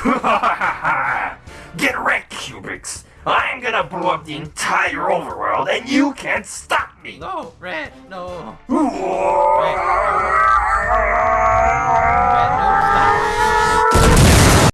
Get wrecked, Cubics! I'm gonna blow up the entire overworld and you can't stop me! No, Red, no.